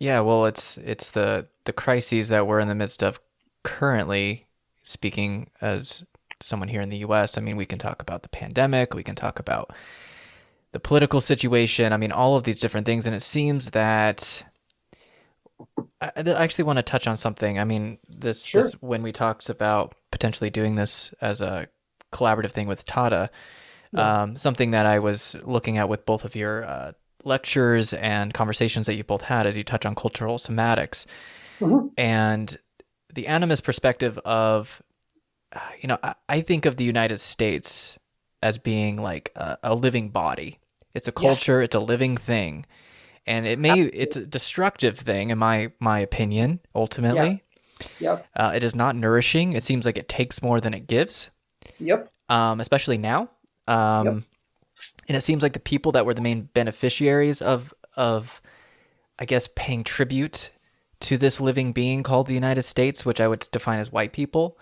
Yeah, well, it's it's the the crises that we're in the midst of currently. Speaking as someone here in the U.S., I mean, we can talk about the pandemic, we can talk about the political situation. I mean, all of these different things, and it seems that I, I actually want to touch on something. I mean, this, Sure. this when we talked about potentially doing this as a collaborative thing with Tata, Yeah. um, something that I was looking at with both of your uh, lectures and conversations that you both had as you touch on cultural somatics Mhm. and the animist perspective of, you know, I, I think of the United States as being like a, a living body. It's a Yes. culture. It's a living thing, and it may it's a destructive thing in my my opinion. Ultimately, Yep. uh, it is not nourishing. It seems like it takes more than it gives Yep. um, especially now. Um, Yep. And it seems like the people that were the main beneficiaries of of, I guess, paying tribute to this living being called the United States, which I would define as white people.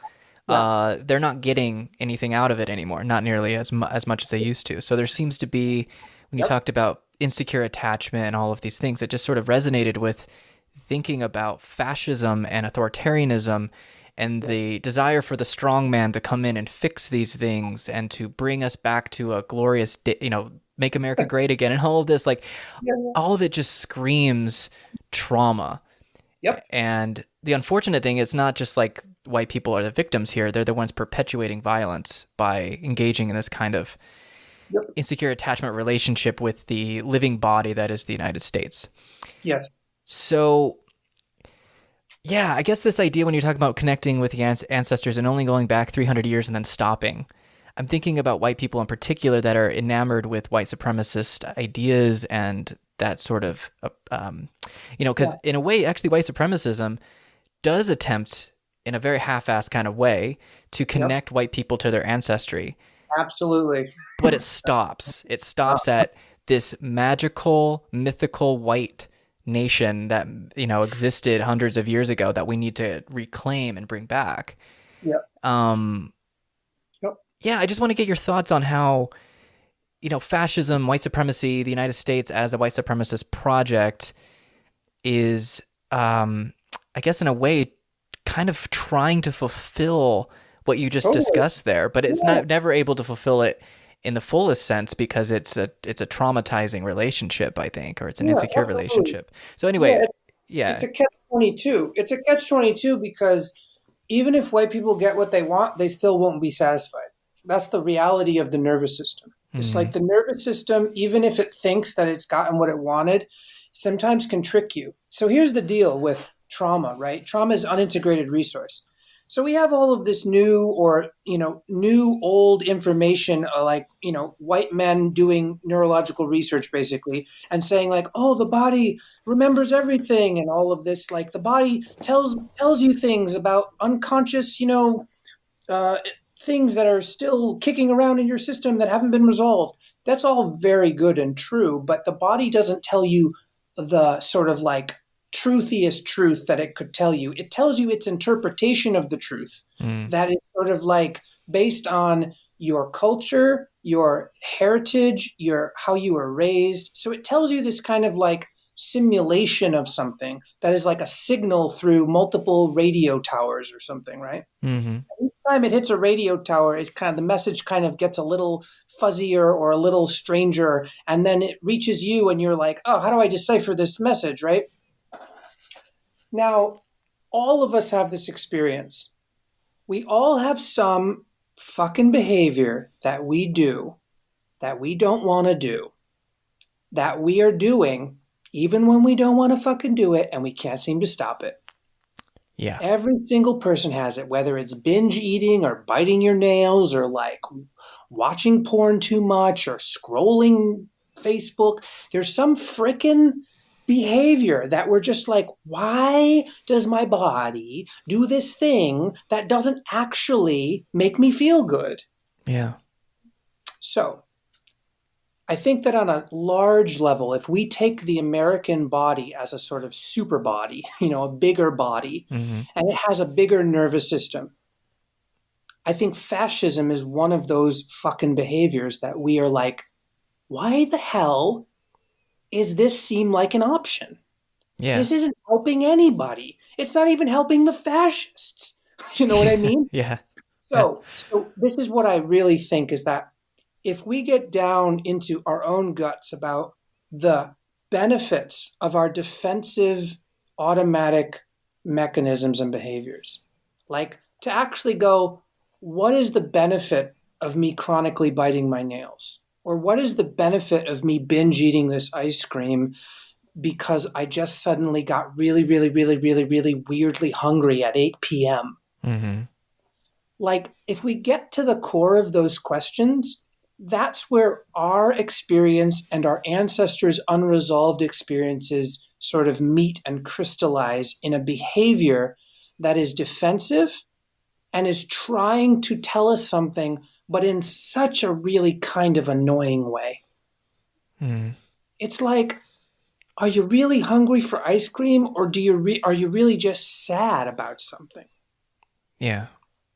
Uh, they're not getting anything out of it anymore, not nearly as mu- as much as they used to. So there seems to be, when you Yep. talked about insecure attachment and all of these things, it just sort of resonated with thinking about fascism and authoritarianism and the desire for the strong man to come in and fix these things and to bring us back to a glorious day, you know, make America great again and all of this like Yeah, all of it just screams trauma. Yep. And the unfortunate thing is not just like white people are the victims here, they're the ones perpetuating violence by engaging in this kind of Yep. insecure attachment relationship with the living body that is the United States. Yes. So, yeah, I guess this idea when you talk about connecting with the ancestors and only going back 300 years and then stopping, I'm thinking about white people in particular that are enamored with white supremacist ideas and that sort of, uh, um, you know, because in a way, actually, white supremacism does attempt in a very half-assed kind of way to connect white people to their ancestry Absolutely. but it stops. It stops at this magical, mythical white nation that you know existed hundreds of years ago that we need to reclaim and bring back. Yep. Um. Yep. Yeah, I just want to get your thoughts on how, you know, fascism, white supremacy, the United States as a white supremacist project is, um, I guess, in a way, kind of trying to fulfill what you just Totally. discussed there, but it's Yeah. not never able to fulfill it in the fullest sense because it's a it's a traumatizing relationship, I think, or it's an Yeah, insecure absolutely. relationship. So anyway, Yeah, yeah, It's a catch twenty two. It's a catch twenty two because even if white people get what they want, they still won't be satisfied. That's the reality of the nervous system. It's Mhm. like the nervous system, even if it thinks that it's gotten what it wanted, sometimes can trick you. So here's the deal with trauma, right? Trauma is unintegrated resource. So we have all of this new or, you know, new old information uh, like, you know, white men doing neurological research basically and saying like, "Oh, the body remembers everything and all of this like the body tells tells you things about unconscious, you know, uh, things that are still kicking around in your system that haven't been resolved. That's all very good and true, but the body doesn't tell you the sort of like truthiest truth that it could tell you. It tells you its interpretation of the truth Mm. that is sort of like based on your culture, your heritage, your how you were raised. So it tells you this kind of like simulation of something that is like a signal through multiple radio towers or something, right? Mm-hmm. each time it hits a radio tower, it kind of the message kind of gets a little fuzzier or a little stranger, and then it reaches you, and you're like, "Oh, how do I decipher this message?" Right? Now, all of us have this experience. We all have some fucking behavior that we do that we don't want to do, that we are doing even when we don't want to fucking do it, and we can't seem to stop it. Yeah. Every single person has it, whether it's binge eating or biting your nails or like watching porn too much or scrolling Facebook. There's some frickin' behavior that we're just like, why does my body do this thing that doesn't actually make me feel good? Yeah. So, I think that on a large level, if we take the American body as a sort of super body, you know, a bigger body, Mhm. and it has a bigger nervous system. I think fascism is one of those fucking behaviors that we are like, why the hell is this seem like an option? Yeah. This isn't helping anybody. It's not even helping the fascists. You know what I mean? yeah. So, so this is what I really think is that if we get down into our own guts about the benefits of our defensive automatic mechanisms and behaviors, like to actually go, what is the benefit of me chronically biting my nails? Or what is the benefit of me binge eating this ice cream because I just suddenly got really, really, really, really, really weirdly hungry at 8 p.m.? Mm-hmm. Like, if we get to the core of those questions, that's where our experience and our ancestors' unresolved experiences sort of meet and crystallize in a behavior that is defensive and is trying to tell us something, but in such a really kind of annoying way. Mm. It's like, are you really hungry for ice cream, or do you re- are you really just sad about something? Yeah.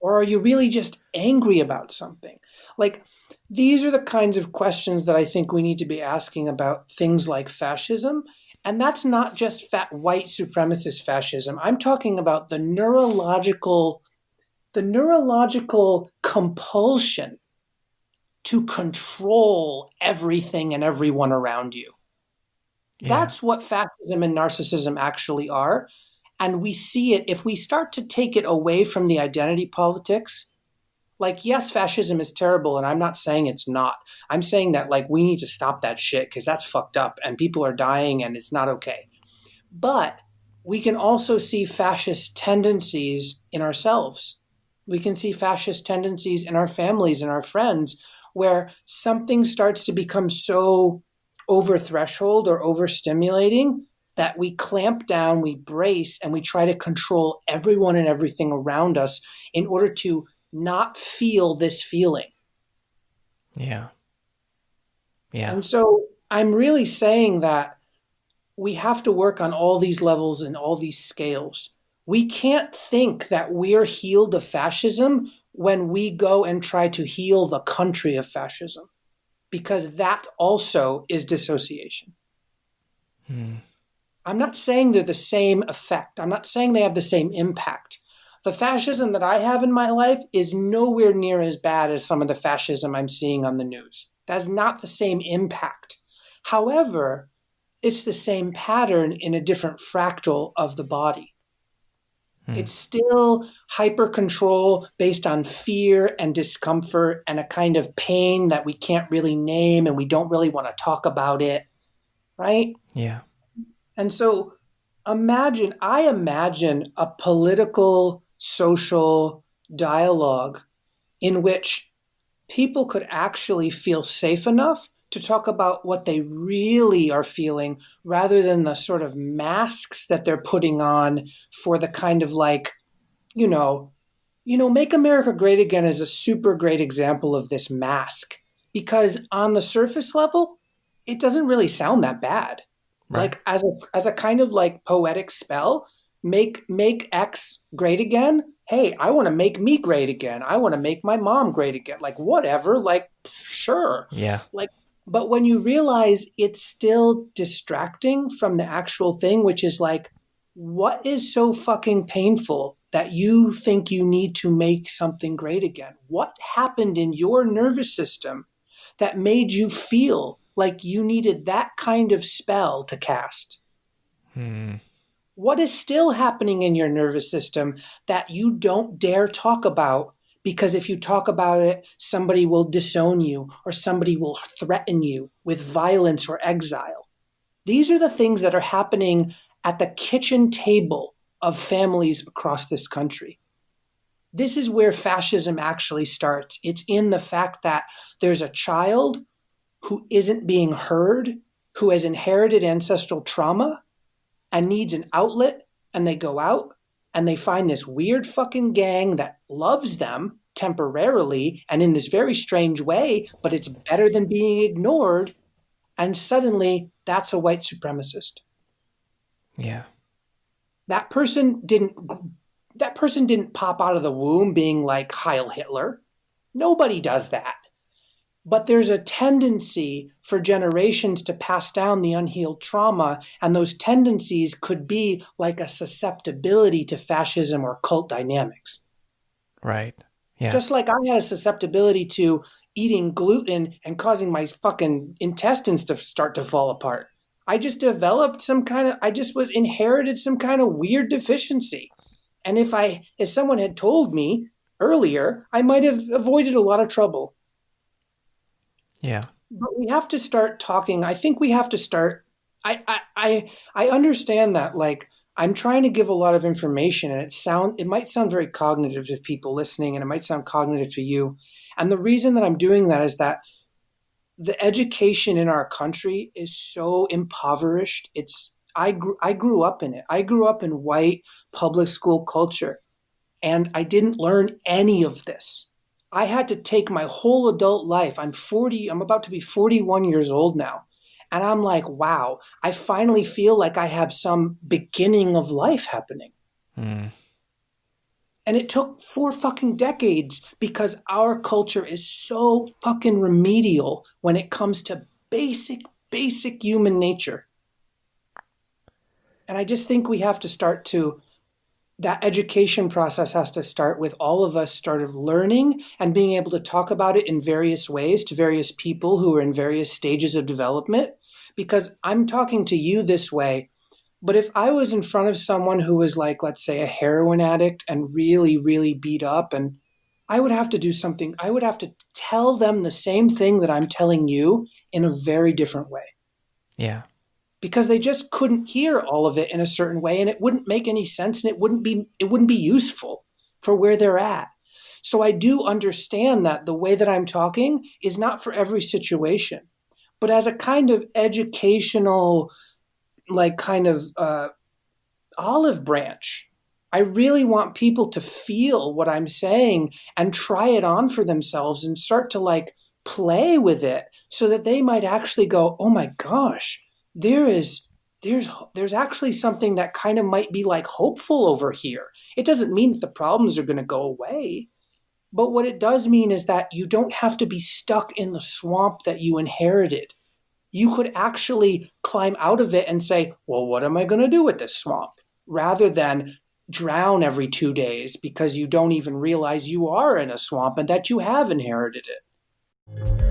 Or are you really just angry about something? Like, these are the kinds of questions that I think we need to be asking about things like fascism. And that's not just fat white supremacist fascism. I'm talking about the neurological the neurological compulsion to control everything and everyone around you. Yeah. That's what fascism and narcissism actually are. And we see it if we start to take it away from the identity politics. Like, yes, fascism is terrible, and I'm not saying it's not. I'm saying that, like, we need to stop that shit because that's fucked up and people are dying and it's not okay. But we can also see fascist tendencies in ourselves. We can see fascist tendencies in our families and our friends where something starts to become so over threshold or overstimulating that we clamp down, we brace, and we try to control everyone and everything around us in order to not feel this feeling. Yeah. Yeah. And so I'm really saying that we have to work on all these levels and all these scales. We can't think that we're healed of fascism when we go and try to heal the country of fascism, because that also is dissociation. Hmm. I'm not saying they're the same effect. I'm not saying they have the same impact. The fascism that I have in my life is nowhere near as bad as some of the fascism I'm seeing on the news. That's not the same impact. However, it's the same pattern in a different fractal of the body. Hmm. It's still hyper control based on fear and discomfort and a kind of pain that we can't really name and we don't really want to talk about it, right? Yeah. And so imagine, I imagine a political, social dialogue in which people could actually feel safe enough to talk about what they really are feeling rather than the sort of masks that they're putting on for the kind of like, you know, you know, Make America Great Again is a super great example of this mask because on the surface level, it doesn't really sound that bad. Right. Like as a as a kind of like poetic spell, make make X great again. Hey, I want to make me great again. I want to make my mom great again. Like whatever, like sure. Yeah. But when you realize it's still distracting from the actual thing, which is like, what is so fucking painful that you think you need to make something great again? What happened in your nervous system that made you feel like you needed that kind of spell to cast? Hmm. What is still happening in your nervous system that you don't dare talk about because if you talk about it, somebody will disown you or somebody will threaten you with violence or exile. These are the things that are happening at the kitchen table of families across this country. This is where fascism actually starts. It's in the fact that there's a child who isn't being heard, who has inherited ancestral trauma and needs an outlet, and they go out and they find this weird fucking gang that loves them temporarily and in this very strange way, but it's better than being ignored. And suddenly, that's a white supremacist. Yeah. That person didn't. That person didn't pop out of the womb being like Heil Hitler. Nobody does that. But there's a tendency for generations to pass down the unhealed trauma, and those tendencies could be like a susceptibility to fascism or cult dynamics. Right. Yeah. Just like I had a susceptibility to eating gluten and causing my fucking intestines to start to fall apart. I just developed some kind of, I just was inherited some kind of weird deficiency. And if I, if someone had told me earlier, I might have avoided a lot of trouble. Yeah. But we have to start talking. I think we have to start. I, I, I, I understand that. Like, I'm trying to give a lot of information, and it sound it might sound very cognitive to people listening, and it might sound cognitive to you. And the reason that I'm doing that is that the education in our country is so impoverished. It's I I grew up in it. I grew up in white public school culture, and I didn't learn any of this. I had to take my whole adult life. I'm 40, I'm about to be 41 years old now. And I'm like, wow, I finally feel like I have some beginning of life happening. Mm. And it took four fucking decades because our culture is so fucking remedial when it comes to basic, basic human nature. And I just think we have to start to that education process has to start with all of us sort of learning and being able to talk about it in various ways to various people who are in various stages of development. Because I'm talking to you this way, but if I was in front of someone who was like, let's say, a heroin addict and really, really beat up, and I would have to do something, I would have to tell them the same thing that I'm telling you in a very different way. Yeah because they just couldn't hear all of it in a certain way and it wouldn't make any sense and it wouldn't be it wouldn't be useful for where they're at. So i do understand that the way that i'm talking is not for every situation but as a kind of educational like kind of uh, olive branch i really want people to feel what i'm saying and try it on for themselves and start to like play with it so that they might actually go oh my gosh there is there's there's actually something that kind of might be like hopeful over here. It doesn't mean that the problems are going to go away. But what it does mean is that you don't have to be stuck in the swamp that you inherited. You could actually climb out of it and say, well, what am I going to do with this swamp? Rather than drown every two days because you don't even realize you are in a swamp and that you have inherited it.